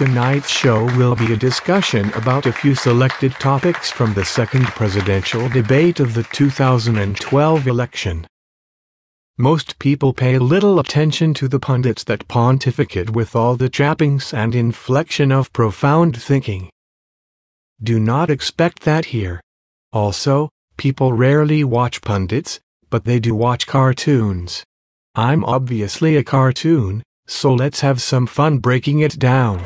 Tonight's show will be a discussion about a few selected topics from the second presidential debate of the 2012 election. Most people pay little attention to the pundits that pontificate with all the trappings and inflection of profound thinking. Do not expect that here. Also, people rarely watch pundits, but they do watch cartoons. I'm obviously a cartoon, so let's have some fun breaking it down.